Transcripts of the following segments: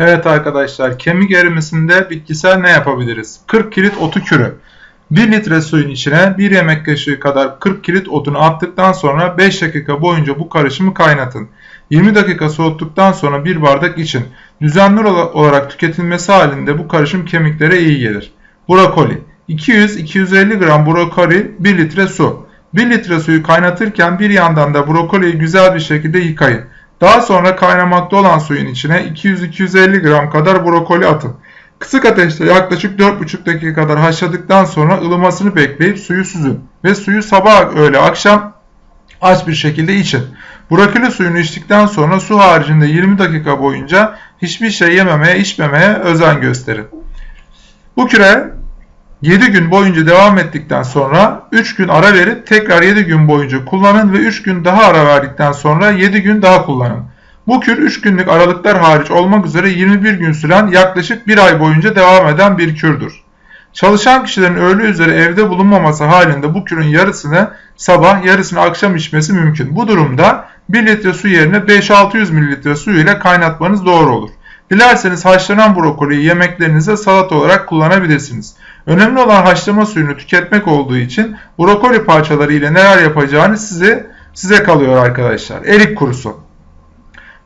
Evet arkadaşlar kemik erimesinde bitkisel ne yapabiliriz? 40 kilit otu kürü. 1 litre suyun içine 1 yemek kaşığı kadar 40 kilit otunu attıktan sonra 5 dakika boyunca bu karışımı kaynatın. 20 dakika soğuttuktan sonra bir bardak için. Düzenli olarak tüketilmesi halinde bu karışım kemiklere iyi gelir. Brokoli 200-250 gram brokoli 1 litre su. 1 litre suyu kaynatırken bir yandan da brokoliyi güzel bir şekilde yıkayın. Daha sonra kaynamakta olan suyun içine 200-250 gram kadar brokoli atın. Kısık ateşte yaklaşık 4,5 dakika kadar haşladıktan sonra ılımasını bekleyip suyu süzün ve suyu sabah öğle akşam aç bir şekilde için. Brokoli suyunu içtikten sonra su haricinde 20 dakika boyunca hiçbir şey yememeye içmemeye özen gösterin. Bu küre 7 gün boyunca devam ettikten sonra 3 gün ara verip tekrar 7 gün boyunca kullanın ve 3 gün daha ara verdikten sonra 7 gün daha kullanın. Bu kür 3 günlük aralıklar hariç olmak üzere 21 gün süren yaklaşık 1 ay boyunca devam eden bir kürdür. Çalışan kişilerin öğle üzeri evde bulunmaması halinde bu kürün yarısını sabah yarısını akşam içmesi mümkün. Bu durumda 1 litre su yerine 5-600 ml su ile kaynatmanız doğru olur. Dilerseniz haşlanan brokoliyi yemeklerinize salat olarak kullanabilirsiniz. Önemli olan haşlama suyunu tüketmek olduğu için brokoli parçaları ile neler yapacağını size size kalıyor arkadaşlar. Erik kurusu.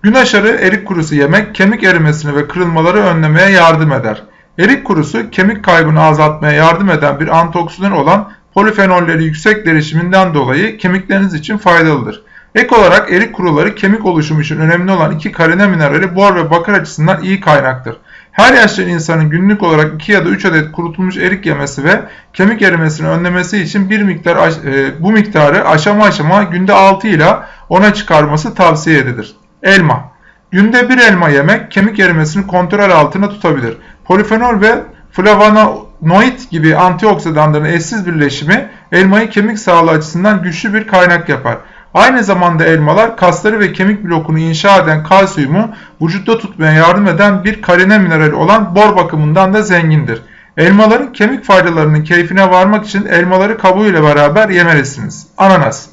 Gün aşarı erik kurusu yemek kemik erimesini ve kırılmaları önlemeye yardım eder. Erik kurusu kemik kaybını azaltmaya yardım eden bir antioksidan olan polifenolleri yüksek derişiminden dolayı kemikleriniz için faydalıdır. Ek olarak erik kuruları kemik oluşumu için önemli olan iki karine minerali bor ve bakır açısından iyi kaynaktır. Her yaşlı insanın günlük olarak 2 ya da 3 adet kurutulmuş erik yemesi ve kemik erimesini önlemesi için bir miktar e, bu miktarı aşama aşama günde 6 ile 10'a çıkarması tavsiye edilir. Elma Günde bir elma yemek kemik erimesini kontrol altına tutabilir. Polifenol ve flavonoid gibi antioksidanların eşsiz birleşimi elmayı kemik sağlığı açısından güçlü bir kaynak yapar. Aynı zamanda elmalar kasları ve kemik blokunu inşa eden kalsiyumu vücutta tutmaya yardım eden bir karine minerali olan bor bakımından da zengindir. Elmaların kemik faydalarının keyfine varmak için elmaları kabuğuyla beraber yemelisiniz. Ananas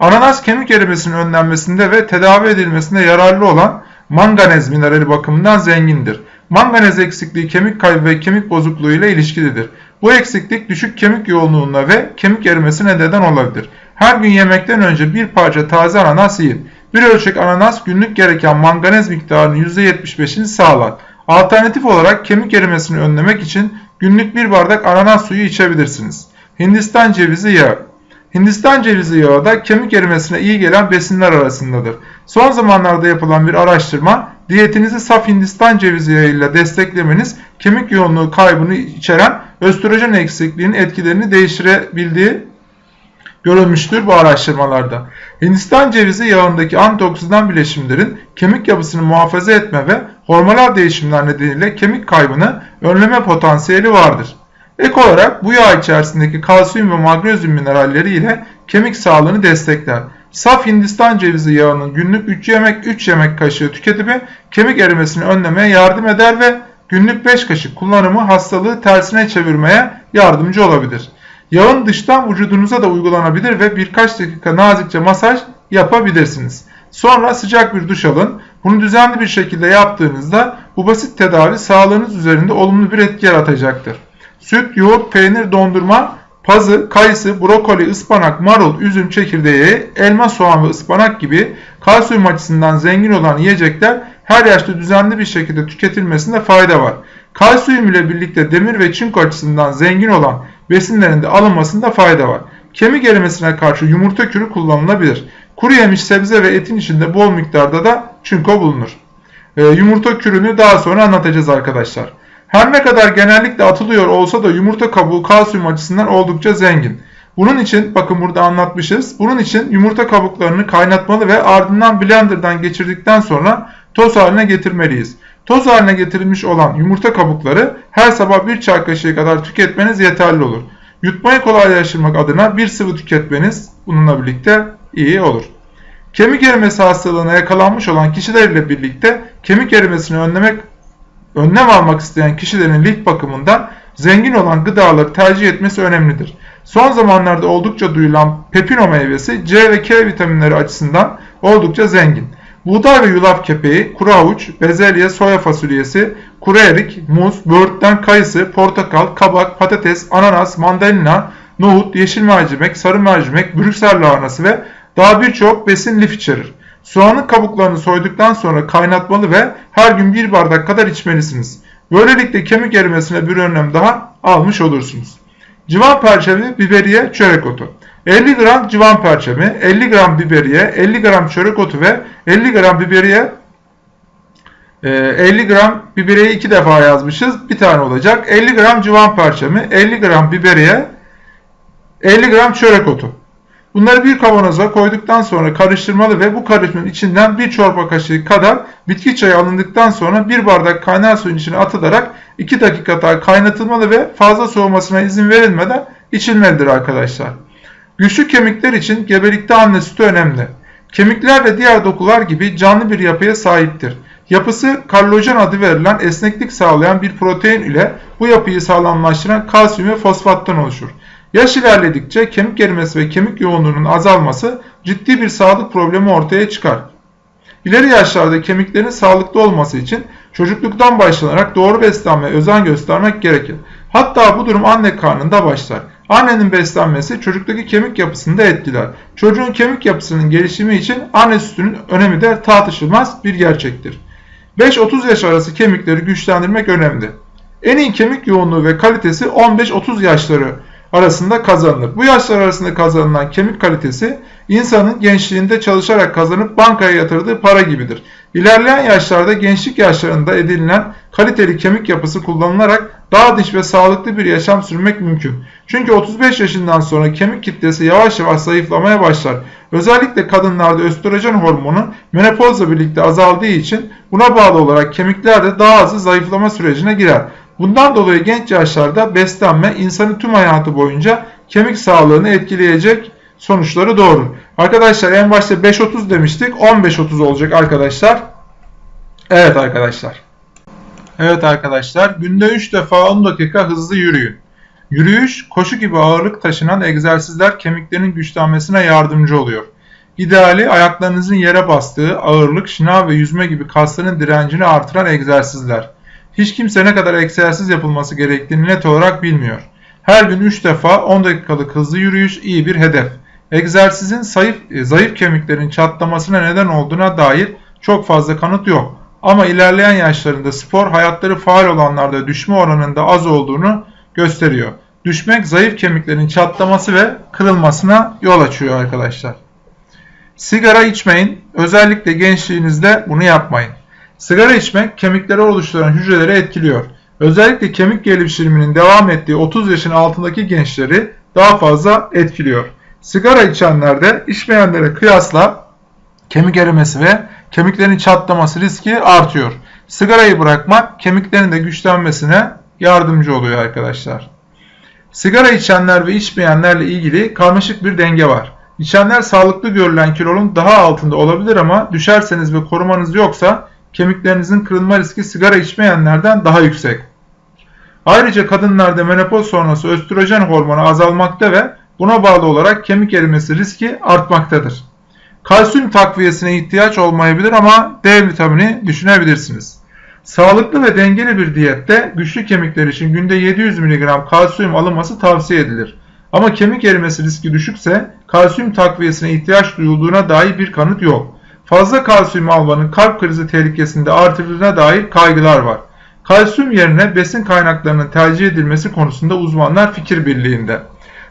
Ananas kemik erimesinin önlenmesinde ve tedavi edilmesinde yararlı olan manganez minerali bakımından zengindir. Manganez eksikliği kemik kaybı ve kemik bozukluğu ile ilişkilidir. Bu eksiklik düşük kemik yoğunluğuna ve kemik erimesine neden olabilir. Her gün yemekten önce bir parça taze ananas yiyin. Bir ölçek ananas günlük gereken manganez miktarının %75'ini sağlar. Alternatif olarak kemik erimesini önlemek için günlük bir bardak ananas suyu içebilirsiniz. Hindistan cevizi yağı Hindistan cevizi yağı da kemik erimesine iyi gelen besinler arasındadır. Son zamanlarda yapılan bir araştırma diyetinizi saf Hindistan cevizi yağıyla desteklemeniz kemik yoğunluğu kaybını içeren östrojen eksikliğinin etkilerini değiştirebildiği görülmüştür bu araştırmalarda. Hindistan cevizi yağındaki antioksidan bileşimlerin kemik yapısını muhafaza etme ve hormonal değişimler nedeniyle kemik kaybını önleme potansiyeli vardır. Ek olarak bu yağ içerisindeki kalsiyum ve magnezyum mineralleri ile kemik sağlığını destekler. Saf Hindistan cevizi yağının günlük 3 yemek 3 yemek kaşığı tüketimi kemik erimesini önlemeye yardım eder ve günlük 5 kaşık kullanımı hastalığı tersine çevirmeye yardımcı olabilir. Yağın dıştan vücudunuza da uygulanabilir ve birkaç dakika nazikçe masaj yapabilirsiniz. Sonra sıcak bir duş alın. Bunu düzenli bir şekilde yaptığınızda bu basit tedavi sağlığınız üzerinde olumlu bir etki yaratacaktır. Süt, yoğurt, peynir, dondurma, pazı, kayısı, brokoli, ıspanak, marul, üzüm çekirdeği, elma, soğan ve ıspanak gibi kalsiyum açısından zengin olan yiyecekler her yaşta düzenli bir şekilde tüketilmesinde fayda var. Kalsiyum ile birlikte demir ve çinko açısından zengin olan besinlerin de alınmasında fayda var. Kemik erimesine karşı yumurta kürü kullanılabilir. Kuru yemiş sebze ve etin içinde bol miktarda da çinko bulunur. E, yumurta kürünü daha sonra anlatacağız arkadaşlar. Her ne kadar genellikle atılıyor olsa da yumurta kabuğu kalsiyum açısından oldukça zengin. Bunun için bakın burada anlatmışız. Bunun için yumurta kabuklarını kaynatmalı ve ardından blenderdan geçirdikten sonra toz haline getirmeliyiz. Toz haline getirilmiş olan yumurta kabukları her sabah bir çay kaşığı kadar tüketmeniz yeterli olur. Yutmayı kolaylaştırmak adına bir sıvı tüketmeniz bununla birlikte iyi olur. Kemik erimesi hastalığına yakalanmış olan kişilerle birlikte kemik erimesini önlemek önlem almak isteyen kişilerin lif bakımından zengin olan gıdaları tercih etmesi önemlidir. Son zamanlarda oldukça duyulan pepino meyvesi C ve K vitaminleri açısından oldukça zengin. Buğday ve yulaf kepeği, kuru havuç, bezelye, soya fasulyesi, kuru erik, muz, böğürtlen, kayısı, portakal, kabak, patates, ananas, mandalina, nohut, yeşil mercimek, sarı mercimek, brüksel lahanası ve daha birçok besin lif içerir. Soğanın kabuklarını soyduktan sonra kaynatmalı ve her gün bir bardak kadar içmelisiniz. Böylelikle kemik erimesine bir önlem daha almış olursunuz. Civan perçemi, biberiye, çörek otu. 50 gram civan perçemi, 50 gram biberiye, 50 gram çörek otu ve 50 gram biberiye 50 gram biberiye 2 defa yazmışız. Bir tane olacak. 50 gram civan perçemi, 50 gram biberiye, 50 gram çörek otu. Bunları bir kavanoza koyduktan sonra karıştırmalı ve bu karışımın içinden bir çorba kaşığı kadar bitki çayı alındıktan sonra bir bardak kaynar suyun içine atılarak 2 dakika daha kaynatılmalı ve fazla soğumasına izin verilmeden içilmelidir arkadaşlar. Güçlü kemikler için gebelikte anne sütü önemli. Kemikler de diğer dokular gibi canlı bir yapıya sahiptir. Yapısı kallojen adı verilen esneklik sağlayan bir protein ile bu yapıyı sağlamlaştıran kalsiyum ve fosfattan oluşur. Yaş ilerledikçe kemik erimesi ve kemik yoğunluğunun azalması ciddi bir sağlık problemi ortaya çıkar. İleri yaşlarda kemiklerin sağlıklı olması için çocukluktan başlanarak doğru beslenme özen göstermek gerekir. Hatta bu durum anne karnında başlar. Annenin beslenmesi çocuktaki kemik yapısını da etkiler. Çocuğun kemik yapısının gelişimi için anne sütünün önemi de tartışılmaz bir gerçektir. 5-30 yaş arası kemikleri güçlendirmek önemli. En iyi kemik yoğunluğu ve kalitesi 15-30 yaşları arasında kazanılır. Bu yaşlar arasında kazanılan kemik kalitesi insanın gençliğinde çalışarak kazanıp bankaya yatırdığı para gibidir. İlerleyen yaşlarda gençlik yaşlarında edinilen kaliteli kemik yapısı kullanılarak daha dinç ve sağlıklı bir yaşam sürmek mümkün. Çünkü 35 yaşından sonra kemik kitlesi yavaş yavaş zayıflamaya başlar. Özellikle kadınlarda östrojen hormonu menopozla birlikte azaldığı için buna bağlı olarak kemikler de daha hızlı zayıflama sürecine girer. Bundan dolayı genç yaşlarda beslenme insanın tüm hayatı boyunca kemik sağlığını etkileyecek sonuçları doğurur. Arkadaşlar en başta 5.30 demiştik. 15.30 olacak arkadaşlar. Evet arkadaşlar. Evet arkadaşlar günde 3 defa 10 dakika hızlı yürüyün. Yürüyüş, koşu gibi ağırlık taşınan egzersizler kemiklerin güçlenmesine yardımcı oluyor. İdeali ayaklarınızın yere bastığı ağırlık, şınav ve yüzme gibi kasların direncini artıran egzersizler. Hiç kimse ne kadar egzersiz yapılması gerektiğini net olarak bilmiyor. Her gün 3 defa 10 dakikalık hızlı yürüyüş iyi bir hedef. Egzersizin zayıf, zayıf kemiklerin çatlamasına neden olduğuna dair çok fazla kanıt yok. Ama ilerleyen yaşlarında spor hayatları faal olanlarda düşme oranında az olduğunu gösteriyor. Düşmek zayıf kemiklerin çatlaması ve kırılmasına yol açıyor arkadaşlar. Sigara içmeyin. Özellikle gençliğinizde bunu yapmayın. Sigara içmek kemikleri oluşturan hücreleri etkiliyor. Özellikle kemik gelişiminin devam ettiği 30 yaşın altındaki gençleri daha fazla etkiliyor. Sigara içenlerde içmeyenlere kıyasla kemik erimesi ve kemiklerin çatlaması riski artıyor. Sigarayı bırakmak kemiklerin de güçlenmesine yardımcı oluyor arkadaşlar. Sigara içenler ve içmeyenlerle ilgili karmaşık bir denge var. İçenler sağlıklı görülen kilonun daha altında olabilir ama düşerseniz ve korumanız yoksa kemiklerinizin kırılma riski sigara içmeyenlerden daha yüksek. Ayrıca kadınlarda menopoz sonrası östrojen hormonu azalmakta ve buna bağlı olarak kemik erimesi riski artmaktadır. Kalsiyum takviyesine ihtiyaç olmayabilir ama D vitamini düşünebilirsiniz. Sağlıklı ve dengeli bir diyette güçlü kemikler için günde 700 mg kalsiyum alınması tavsiye edilir. Ama kemik erimesi riski düşükse kalsiyum takviyesine ihtiyaç duyulduğuna dair bir kanıt yok. Fazla kalsiyum almanın kalp krizi tehlikesinde artırıldığına dair kaygılar var. Kalsiyum yerine besin kaynaklarının tercih edilmesi konusunda uzmanlar fikir birliğinde.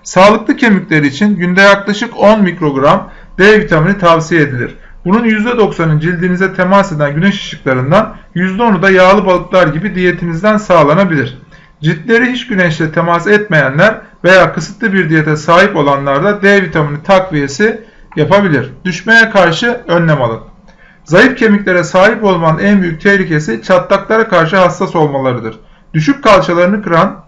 Sağlıklı kemikler için günde yaklaşık 10 mikrogram D vitamini tavsiye edilir. Bunun %90'ı cildinize temas eden güneş ışıklarından, %10'u da yağlı balıklar gibi diyetinizden sağlanabilir. Ciltleri hiç güneşle temas etmeyenler veya kısıtlı bir diyete sahip olanlar da D vitamini takviyesi yapabilir. Düşmeye karşı önlem alın. Zayıf kemiklere sahip olmanın en büyük tehlikesi çatlaklara karşı hassas olmalarıdır. Düşük kalçalarını kıran,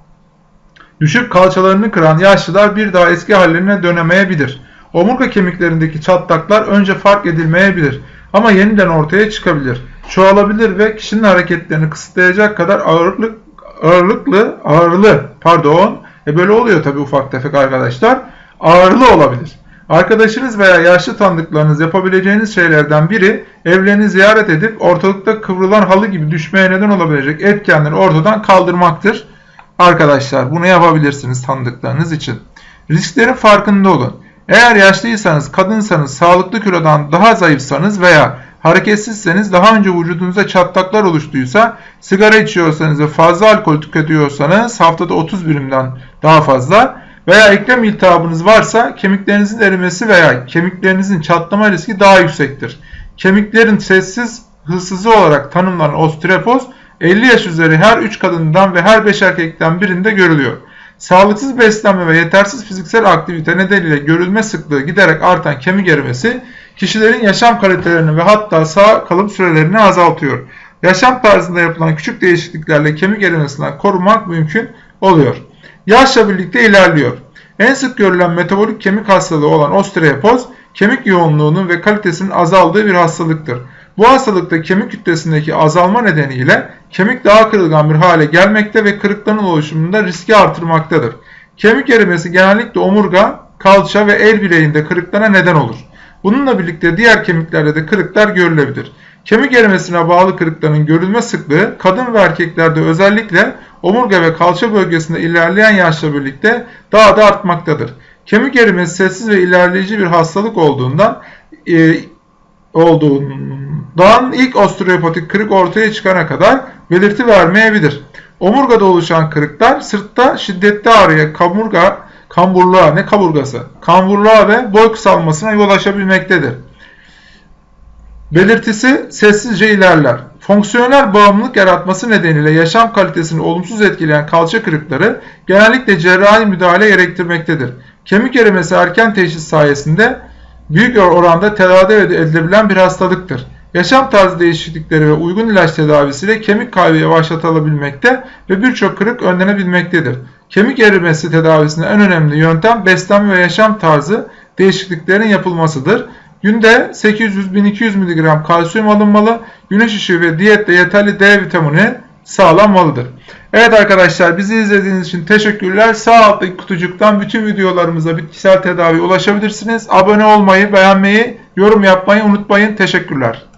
düşük kalçalarını kıran yaşlılar bir daha eski hallerine dönemeyebilir. Omurga kemiklerindeki çatlaklar önce fark edilmeyebilir ama yeniden ortaya çıkabilir. Çoğalabilir ve kişinin hareketlerini kısıtlayacak kadar ağırlık, ağırlıklı, ağırlı, pardon, e böyle oluyor tabi ufak tefek arkadaşlar, ağırlı olabilir. Arkadaşınız veya yaşlı tanıdıklarınız yapabileceğiniz şeylerden biri evlerini ziyaret edip ortalıkta kıvrılan halı gibi düşmeye neden olabilecek etkenleri ortadan kaldırmaktır. Arkadaşlar bunu yapabilirsiniz tanıdıklarınız için. Risklerin farkında olun. Eğer yaşlıysanız, kadınsanız, sağlıklı kilodan daha zayıfsanız veya hareketsizseniz daha önce vücudunuzda çatlaklar oluştuysa, sigara içiyorsanız ve fazla alkol tüketiyorsanız haftada 30 birimden daha fazla veya eklem iltihabınız varsa kemiklerinizin erimesi veya kemiklerinizin çatlama riski daha yüksektir. Kemiklerin sessiz hırsızı olarak tanımlanan osteoporoz 50 yaş üzeri her 3 kadından ve her 5 erkekten birinde görülüyor. Sağlıksız beslenme ve yetersiz fiziksel aktivite nedeniyle görülme sıklığı giderek artan kemik erimesi kişilerin yaşam kalitelerini ve hatta sağ kalım sürelerini azaltıyor. Yaşam tarzında yapılan küçük değişikliklerle kemik erimesinden korunmak mümkün oluyor. Yaşla birlikte ilerliyor. En sık görülen metabolik kemik hastalığı olan osteoporoz, kemik yoğunluğunun ve kalitesinin azaldığı bir hastalıktır. Bu hastalıkta kemik kütlesindeki azalma nedeniyle kemik daha kırılgan bir hale gelmekte ve kırıkların oluşumunda riski artırmaktadır. Kemik erimesi genellikle omurga, kalça ve el bileğinde kırıklara neden olur. Bununla birlikte diğer kemiklerde de kırıklar görülebilir. Kemik erimesine bağlı kırıkların görülme sıklığı kadın ve erkeklerde özellikle omurga ve kalça bölgesinde ilerleyen yaşla birlikte daha da artmaktadır. Kemik erimesi sessiz ve ilerleyici bir hastalık olduğundan e, olduğundan ilk osteopatik kırık ortaya çıkana kadar belirti vermeyebilir. Omurgada oluşan kırıklar sırtta şiddetli ağrıya, kamurga, kamburluğa, ne kaburgası, kamburluğa ve boy kısalmasına yol açabilmektedir. Belirtisi sessizce ilerler. Fonksiyonel bağımlılık yaratması nedeniyle yaşam kalitesini olumsuz etkileyen kalça kırıkları genellikle cerrahi müdahale gerektirmektedir. Kemik erimesi erken teşhis sayesinde büyük oranda tedavi edilebilen bir hastalıktır. Yaşam tarzı değişiklikleri ve uygun ilaç tedavisiyle kemik kaybı yavaşlatılabilmekte ve birçok kırık önlenebilmektedir. Kemik erimesi tedavisinde en önemli yöntem beslenme ve yaşam tarzı değişikliklerin yapılmasıdır. Günde 800-1200 mg kalsiyum alınmalı, güneş ışığı ve diyette yeterli D vitamini sağlanmalıdır. Evet arkadaşlar bizi izlediğiniz için teşekkürler. Sağ alttaki kutucuktan bütün videolarımıza bitkisel tedavi ulaşabilirsiniz. Abone olmayı, beğenmeyi, yorum yapmayı unutmayın. Teşekkürler.